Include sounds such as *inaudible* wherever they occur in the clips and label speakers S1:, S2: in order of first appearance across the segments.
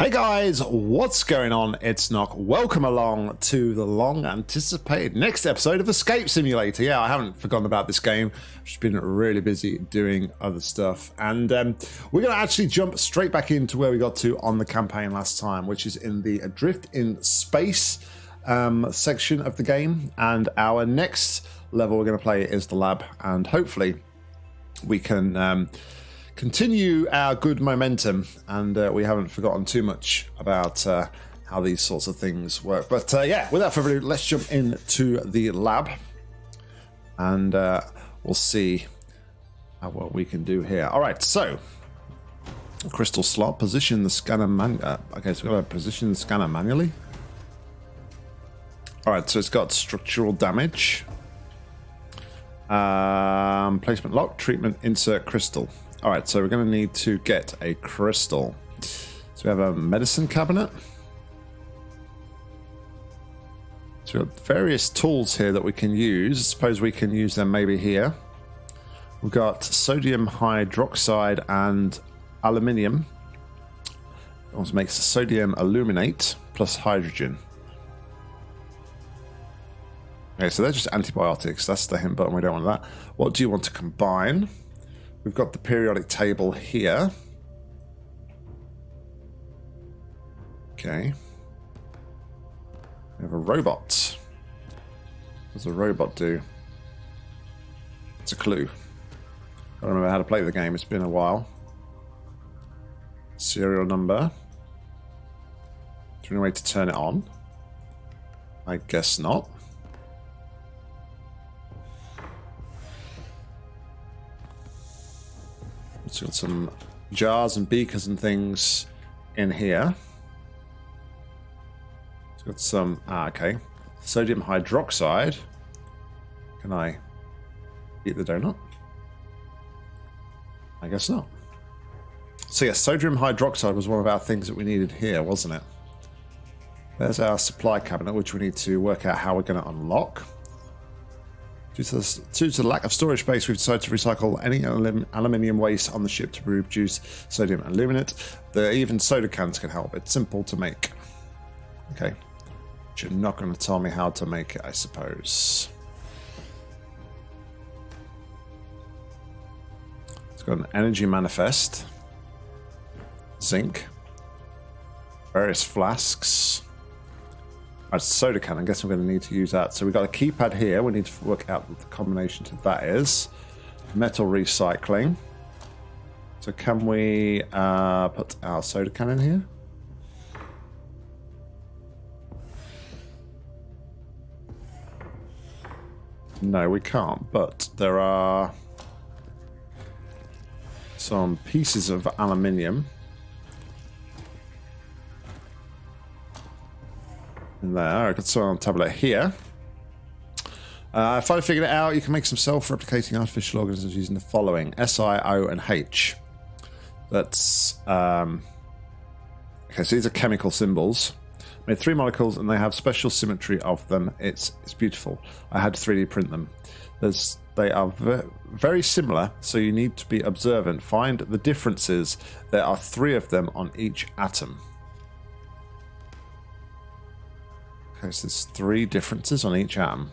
S1: Hey guys, what's going on? It's Nock. Welcome along to the long anticipated next episode of Escape Simulator. Yeah, I haven't forgotten about this game. I've just been really busy doing other stuff. And um, we're going to actually jump straight back into where we got to on the campaign last time, which is in the Adrift in Space um, section of the game. And our next level we're going to play is the lab. And hopefully we can. Um, continue our good momentum, and uh, we haven't forgotten too much about uh, how these sorts of things work. But uh, yeah, without further ado, let's jump into the lab, and uh, we'll see what we can do here. All right, so crystal slot, position the scanner man. Uh, okay, so we're going to position the scanner manually. All right, so it's got structural damage. Um, placement lock, treatment, insert crystal. All right, so we're going to need to get a crystal. So we have a medicine cabinet. So we have various tools here that we can use. Suppose we can use them maybe here. We've got sodium hydroxide and aluminium. It also makes sodium aluminate plus hydrogen. Okay, so they're just antibiotics. That's the hint button. We don't want that. What do you want to combine? We've got the periodic table here. Okay. We have a robot. What does a robot do? It's a clue. I don't remember how to play the game. It's been a while. Serial number. Is there any way to turn it on? I guess not. It's got some jars and beakers and things in here. It's got some, ah, okay. Sodium hydroxide. Can I eat the donut? I guess not. So yeah, sodium hydroxide was one of our things that we needed here, wasn't it? There's our supply cabinet, which we need to work out how we're going to unlock. Due to, the, due to the lack of storage space, we've decided to recycle any alum, aluminium waste on the ship to produce sodium aluminate. The, even soda cans can help. It's simple to make. Okay. But you're not going to tell me how to make it, I suppose. It's got an energy manifest. Zinc. Various flasks. A soda can. I guess I'm going to need to use that. So we've got a keypad here. We need to work out what the combination to that is. Metal recycling. So can we uh, put our soda can in here? No, we can't. But there are some pieces of aluminium. There. I got some on tablet here. Uh, I figured it out, you can make some self-replicating artificial organisms using the following: S, I, O, and H. That's um, okay. So these are chemical symbols. Made three molecules, and they have special symmetry of them. It's it's beautiful. I had to 3D print them. There's they are very similar, so you need to be observant. Find the differences. There are three of them on each atom. Okay, so there's three differences on each atom.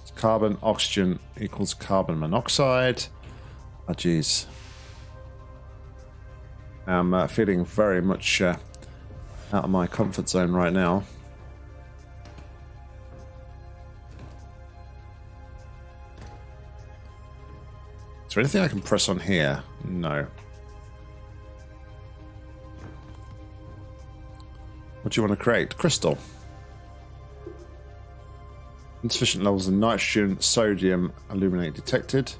S1: It's carbon, oxygen equals carbon monoxide. Oh, jeez. I'm uh, feeling very much uh, out of my comfort zone right now. Is there anything I can press on here? No. What do you want to create? Crystal. Insufficient levels of nitrogen, sodium, aluminate detected,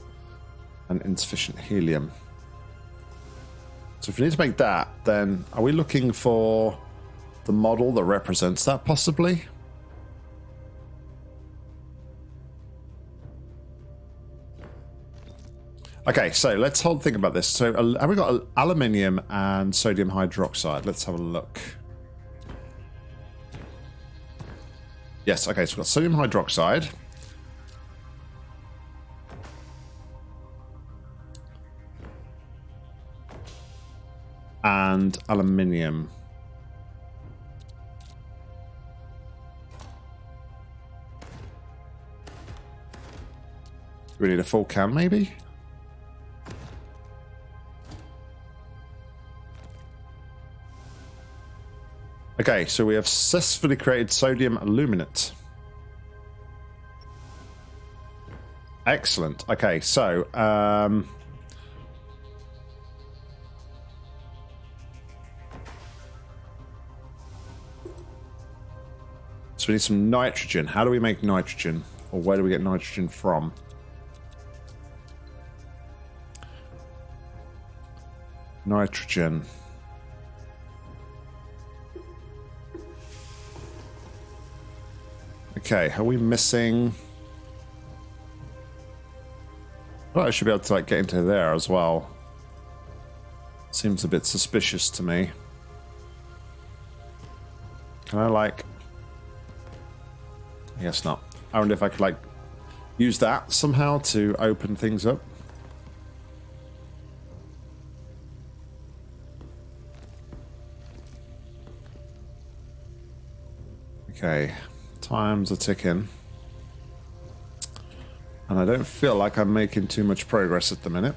S1: and insufficient helium. So if we need to make that, then are we looking for the model that represents that possibly? Okay, so let's hold think about this. So have we got aluminium and sodium hydroxide? Let's have a look. Yes, okay, so we've got sodium hydroxide. And aluminium. We need a full can, maybe? Okay, so we have successfully created sodium aluminate. Excellent. Okay, so um, so we need some nitrogen. How do we make nitrogen, or where do we get nitrogen from? Nitrogen. Okay, are we missing? Well, I should be able to like get into there as well. Seems a bit suspicious to me. Can I like? I guess not. I wonder if I could like use that somehow to open things up. Okay, times are ticking. And I don't feel like I'm making too much progress at the minute.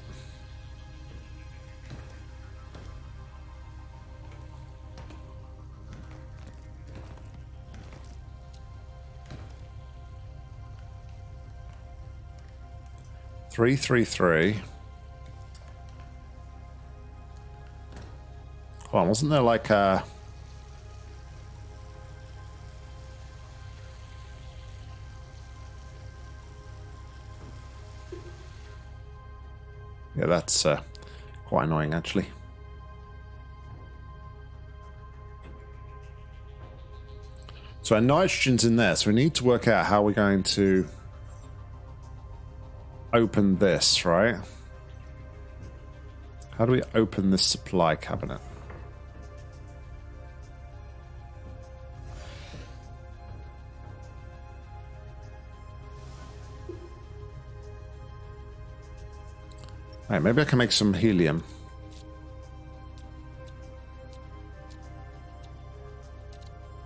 S1: Three, three, three. On, wasn't there like a... Yeah, that's uh, quite annoying, actually. So our nitrogen's in there, so we need to work out how we're going to open this, right? How do we open this supply cabinet? Right, maybe I can make some helium.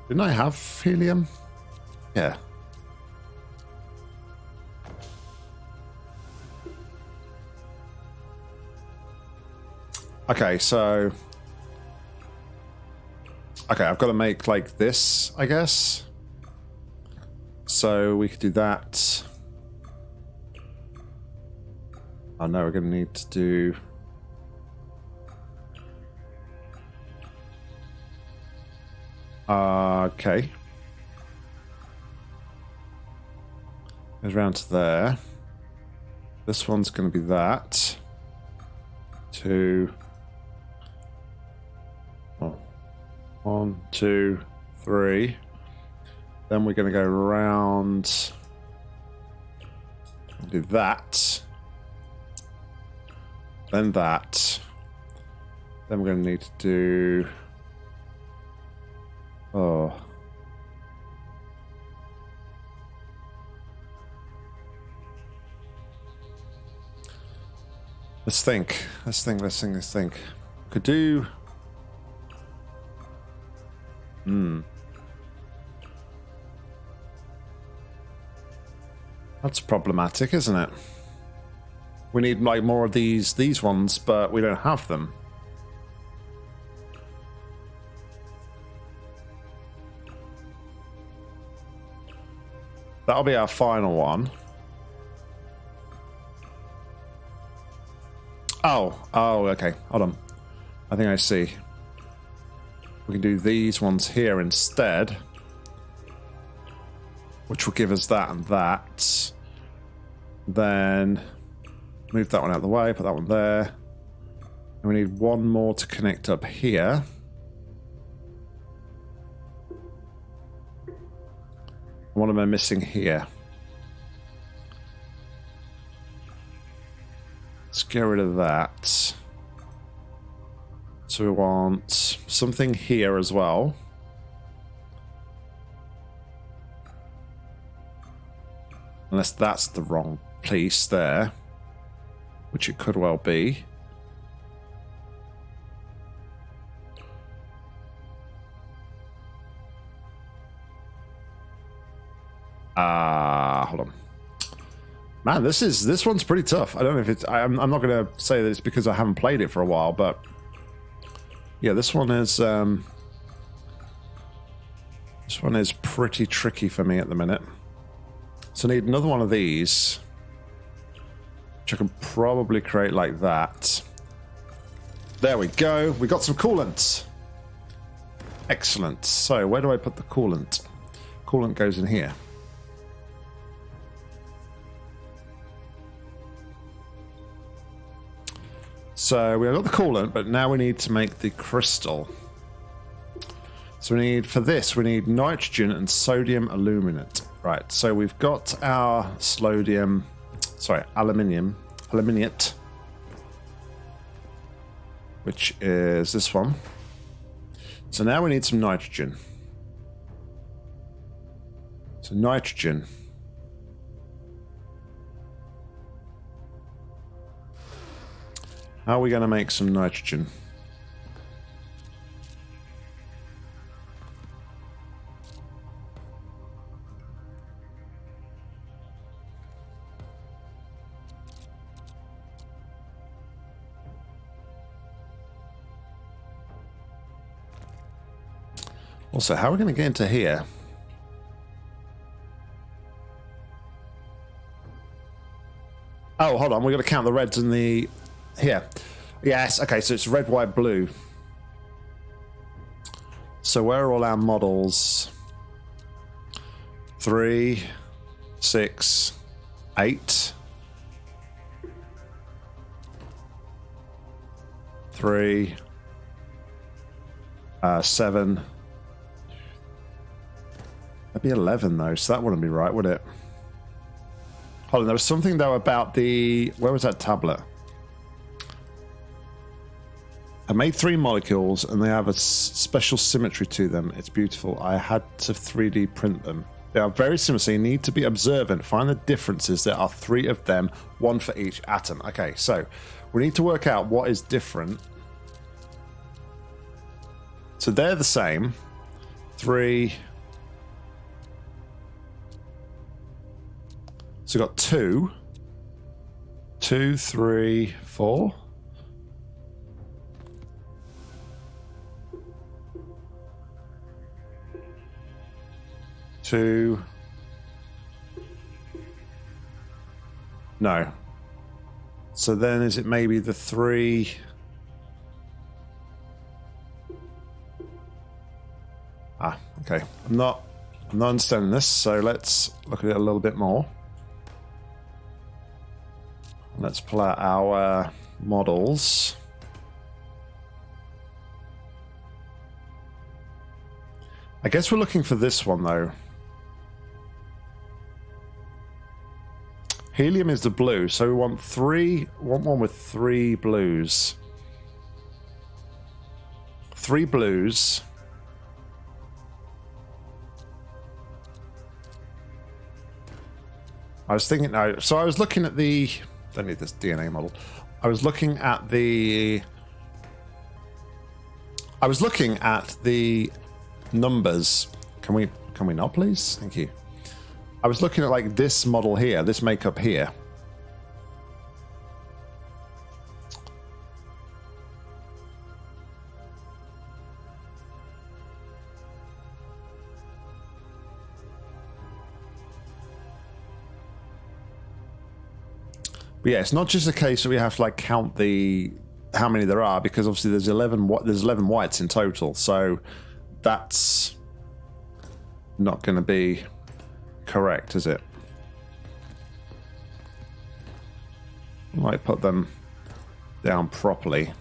S1: Didn't I have helium? Yeah. Okay, so... Okay, I've got to make like this, I guess. So we could do that. Oh no, we're going to need to do... Uh, okay. Goes around to there. This one's going to be that. Two. One, two, three. Then we're going to go around. Do that. Then that. Then we're going to need to do... Oh. Let's think. Let's think, let's think, let's think. Could do... Hmm. That's problematic, isn't it? We need like more of these these ones, but we don't have them. That'll be our final one. Oh, oh, okay. Hold on. I think I see. We can do these ones here instead. Which will give us that and that. Then move that one out of the way, put that one there. And we need one more to connect up here. What am I missing here? Let's get rid of that. So we want something here as well. Unless that's the wrong place there. Which it could well be. Ah, uh, hold on. Man, this is this one's pretty tough. I don't know if it's. I'm, I'm not going to say that it's because I haven't played it for a while, but yeah, this one is. Um, this one is pretty tricky for me at the minute. So I need another one of these, which I can probably create like that. There we go. We got some coolant. Excellent. So where do I put the coolant? Coolant goes in here. So we have got the coolant, but now we need to make the crystal. So we need, for this, we need nitrogen and sodium aluminate. Right, so we've got our slodium, sorry, aluminium, aluminiate, which is this one. So now we need some nitrogen. So nitrogen. How are we going to make some nitrogen? Also, how are we going to get into here? Oh, hold on. We're going to count the reds and the here. Yes, okay, so it's red, white, blue. So where are all our models? Three, six, eight. Three, uh, seven. That'd be 11 though, so that wouldn't be right, would it? Hold on, there was something though about the... Where was that tablet? I made three molecules and they have a special symmetry to them. It's beautiful. I had to 3D print them. They are very similar, so you need to be observant. Find the differences. There are three of them, one for each atom. Okay, so we need to work out what is different. So they're the same. Three. So we've got two. Two, three, four. two. No. So then is it maybe the three? Ah, okay. I'm not I'm not understanding this, so let's look at it a little bit more. Let's pull out our models. I guess we're looking for this one though. Helium is the blue, so we want three, want one with three blues. Three blues. I was thinking, no, so I was looking at the, don't need this DNA model. I was looking at the, I was looking at the numbers. Can we, can we not please? Thank you. I was looking at like this model here, this makeup here. But yeah, it's not just a case that we have to like count the how many there are because obviously there's 11 there's 11 whites in total. So that's not going to be correct, is it? I might put them down properly.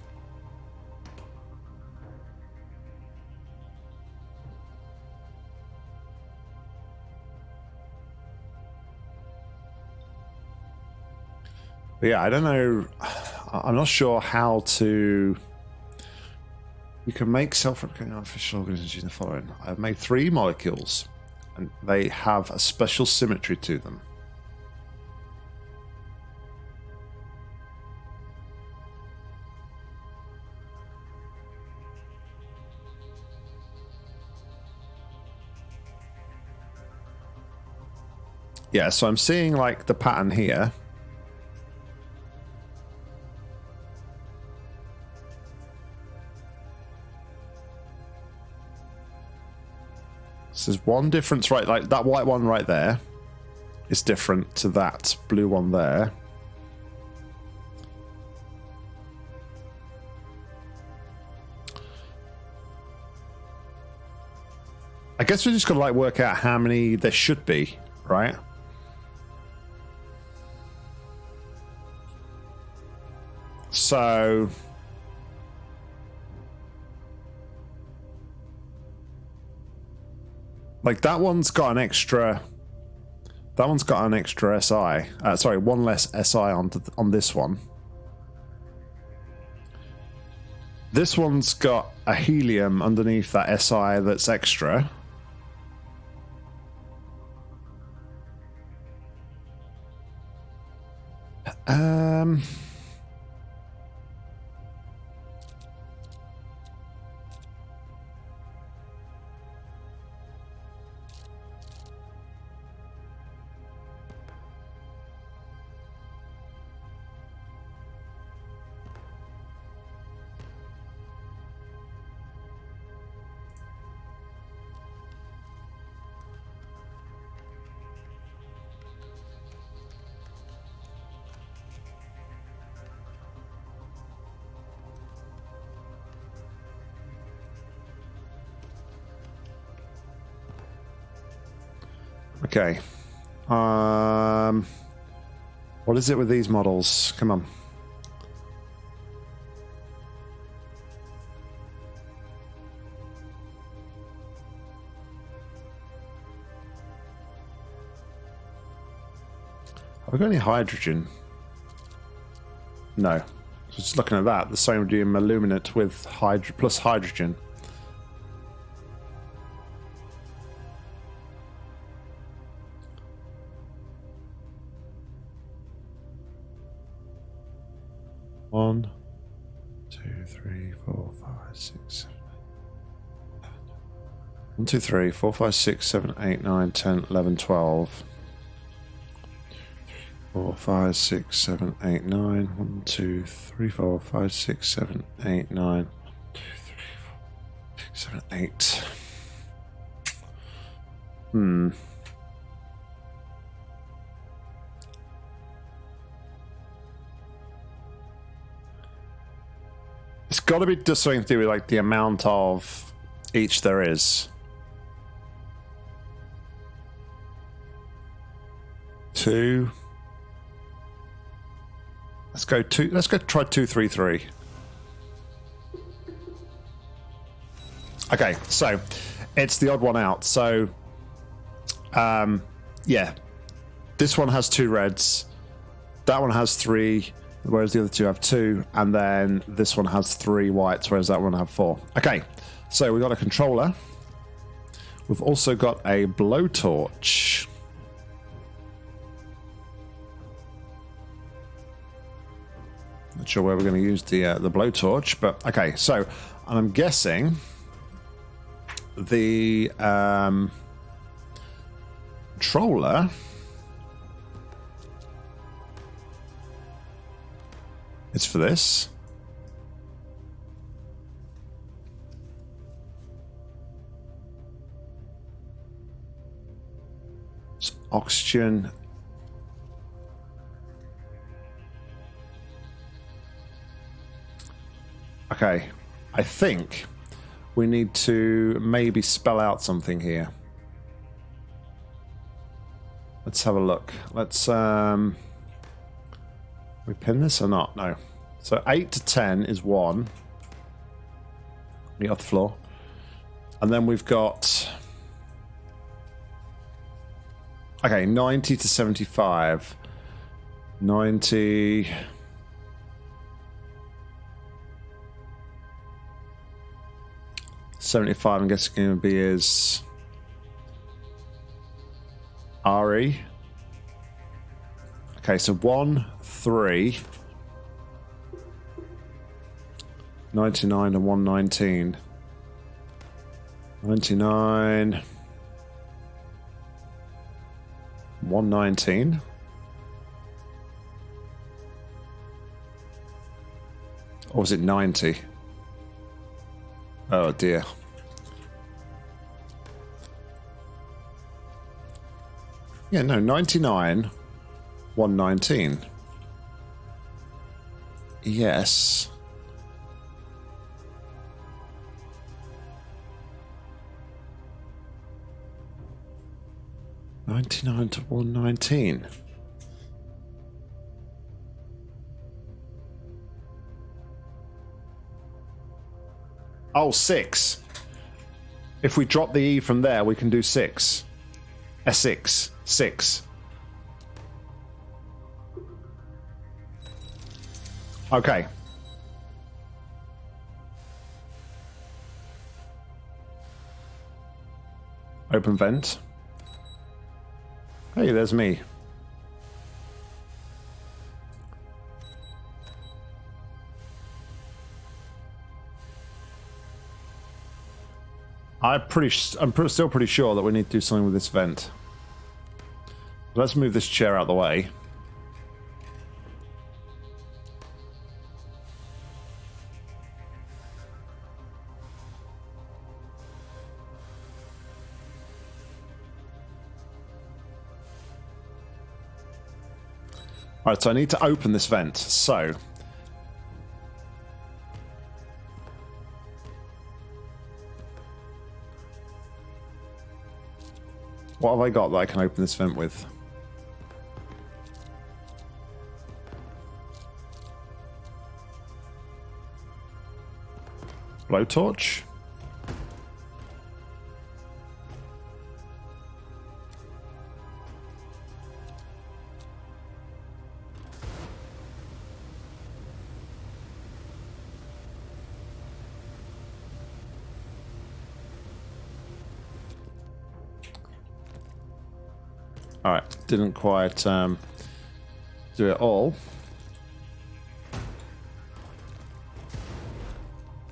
S1: But yeah, I don't know. *sighs* I'm not sure how to. You can make self-replicating artificial organisms using the following. I've made three molecules and they have a special symmetry to them. Yeah, so I'm seeing like the pattern here. There's one difference, right? Like that white one right there is different to that blue one there. I guess we're just gonna like work out how many there should be, right? So like that one's got an extra that one's got an extra SI. Uh, sorry, one less SI on on this one. This one's got a helium underneath that SI that's extra. Um. Okay. Um, what is it with these models? Come on. Have we got any hydrogen? No. So Just looking at that, the sodium aluminate with hydro plus hydrogen. One, two, three, four, five, six, seven. One, two, three, four, five, six, seven, eight, nine, ten, eleven, twelve. Four, five, six, seven, eight, nine. One, two, three, four, five, six, seven, eight, nine. One, two, three, four, six, seven, eight. Hmm. Got to be just something to do with like the amount of each there is. Two. Let's go two. Let's go try two, three, three. Okay, so it's the odd one out. So, um, yeah, this one has two reds. That one has three whereas the other two have two, and then this one has three whites, whereas that one have four. Okay, so we've got a controller. We've also got a blowtorch. Not sure where we're going to use the uh, the blowtorch, but okay. So, and I'm guessing the um, controller It's for this. It's oxygen. Okay, I think we need to maybe spell out something here. Let's have a look. Let's um we pin this or not? No. So 8 to 10 is 1. Meet off the floor. And then we've got... Okay, 90 to 75. 90... Seventy-five. I'm guessing going to be is RE. Okay, so one, three. 99 and 119. 99. 119. Or was it 90? Oh dear. Yeah, no, 99, 119. Yes. Ninety-nine to one nineteen. Oh, six. If we drop the E from there, we can do six. A six. Six. Okay. Open vent. Hey, there's me. I'm pretty. I'm still pretty sure that we need to do something with this vent. Let's move this chair out of the way. Alright, so I need to open this vent. So, What have I got that I can open this vent with? Blowtorch? Alright, didn't quite um, do it all.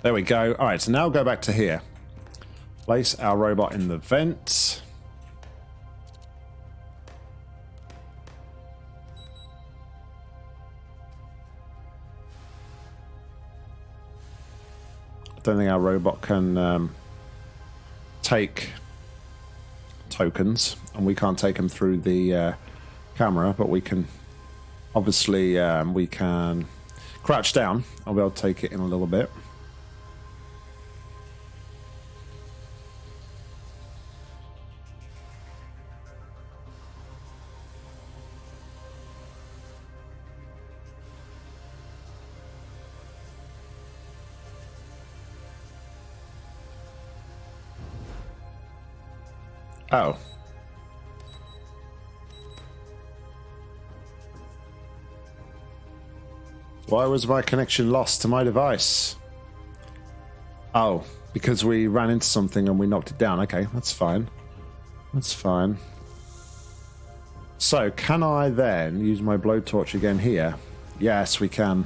S1: There we go. Alright, so now go back to here. Place our robot in the vent. I don't think our robot can um, take tokens, and we can't take them through the uh, camera, but we can obviously um, we can crouch down. I'll be able to take it in a little bit. Oh. Why was my connection lost to my device? Oh, because we ran into something and we knocked it down. Okay, that's fine. That's fine. So, can I then use my blowtorch again here? Yes, we can.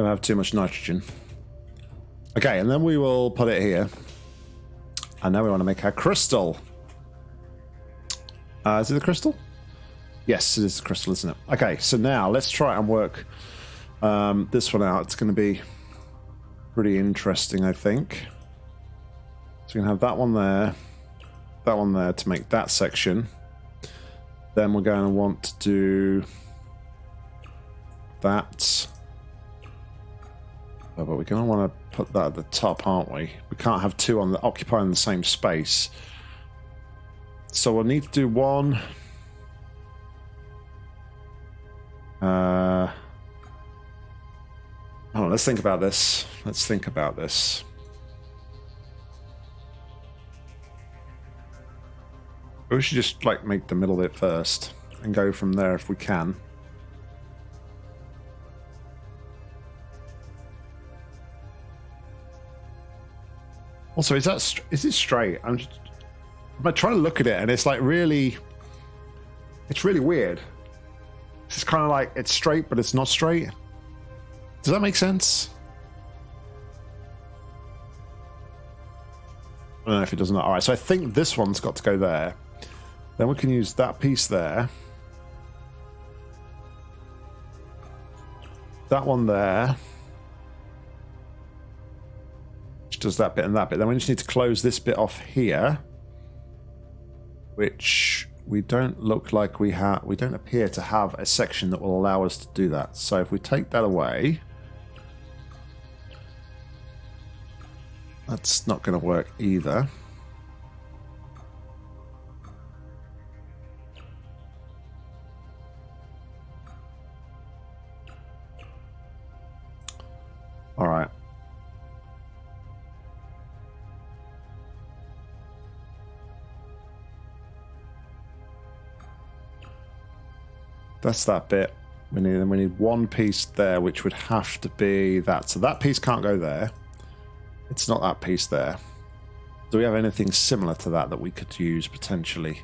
S1: Don't have too much nitrogen. Okay, and then we will put it here. And now we want to make our crystal. Uh, is it the crystal? Yes, it is the crystal, isn't it? Okay, so now let's try and work um, this one out. It's going to be pretty interesting, I think. So we can have that one there, that one there to make that section. Then we're going to want to do that Oh, but we're going to want to put that at the top, aren't we? We can't have two on the occupying the same space. So we'll need to do one. Uh, oh, let's think about this. Let's think about this. We should just like make the middle bit first and go from there if we can. Also, is that is it straight? I'm just, I'm trying to look at it, and it's like really, it's really weird. It's kind of like it's straight, but it's not straight. Does that make sense? I don't know if it does not. All right, so I think this one's got to go there. Then we can use that piece there. That one there. Does that bit and that bit. Then we just need to close this bit off here. Which we don't look like we have... We don't appear to have a section that will allow us to do that. So if we take that away... That's not going to work either. All right. That's that bit. We need, then we need one piece there, which would have to be that. So that piece can't go there. It's not that piece there. Do we have anything similar to that that we could use potentially?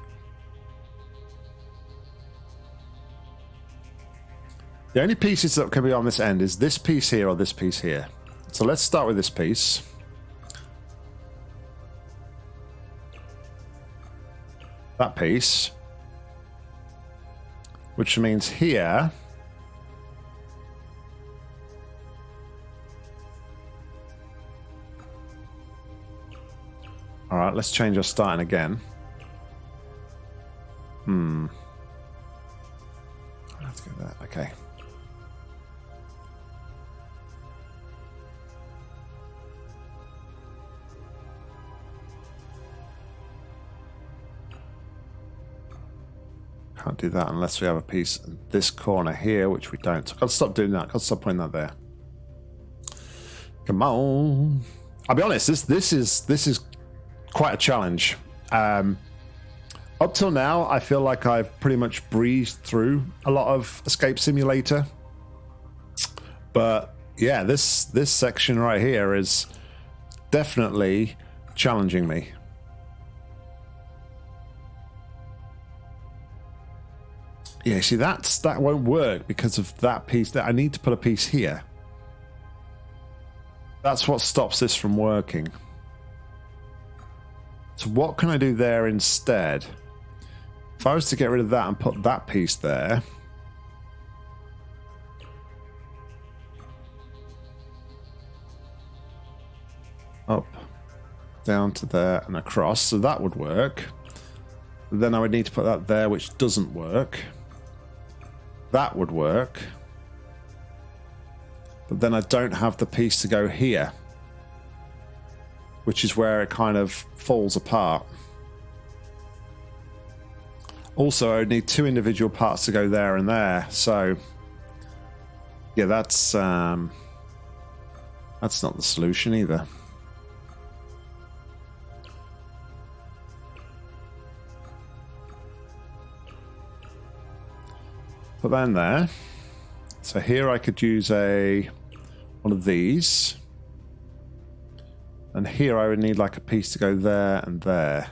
S1: The only pieces that can be on this end is this piece here or this piece here. So let's start with this piece. That piece. Which means here All right, let's change our starting again. Hmm. Can't do that unless we have a piece in this corner here, which we don't. I've got to stop doing that. I've got to stop putting that there. Come on. I'll be honest, this this is this is quite a challenge. Um, up till now, I feel like I've pretty much breezed through a lot of Escape Simulator. But yeah, this this section right here is definitely challenging me. Yeah, see that's that won't work because of that piece that I need to put a piece here. That's what stops this from working. So what can I do there instead? If I was to get rid of that and put that piece there... Up, down to there and across, so that would work. Then I would need to put that there, which doesn't work. That would work. But then I don't have the piece to go here which is where it kind of falls apart. Also, I would need two individual parts to go there and there, so yeah, that's um, that's not the solution either. Put that in there. So here I could use a one of these. And here I would need like a piece to go there and there.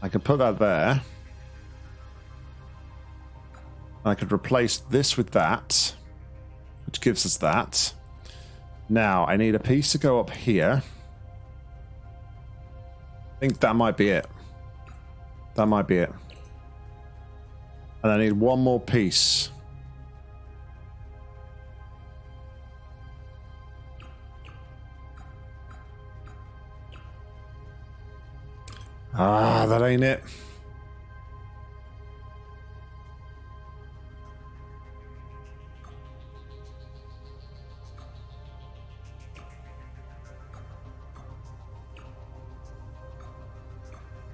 S1: I could put that there. I could replace this with that, which gives us that. Now, I need a piece to go up here. Think that might be it. That might be it. And I need one more piece. Ah, that ain't it.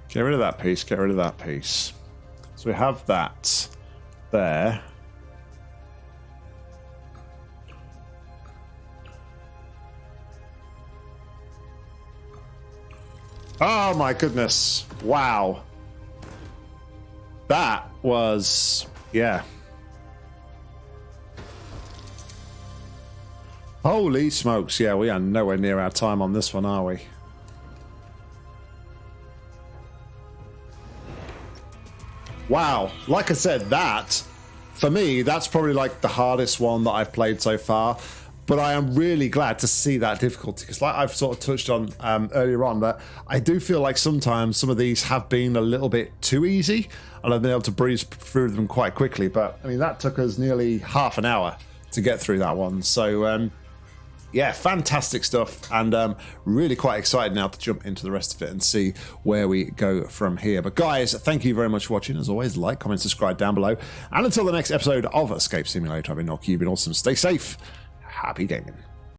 S1: Get rid of that piece, get rid of that piece. So we have that there. Oh my goodness. Wow. That was, yeah. Holy smokes. Yeah, we are nowhere near our time on this one, are we? Wow. Like I said, that for me, that's probably like the hardest one that I've played so far. But I am really glad to see that difficulty because, like I've sort of touched on um, earlier on, that I do feel like sometimes some of these have been a little bit too easy, and I've been able to breeze through them quite quickly. But I mean, that took us nearly half an hour to get through that one. So um, yeah, fantastic stuff, and um, really quite excited now to jump into the rest of it and see where we go from here. But guys, thank you very much for watching. As always, like, comment, subscribe down below, and until the next episode of Escape Simulator, I've been Nock. You've been awesome. Stay safe. Happy gaming.